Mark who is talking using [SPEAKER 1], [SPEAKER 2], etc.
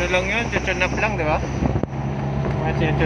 [SPEAKER 1] Ano lang yun, chuchun up lang, di ba? Mga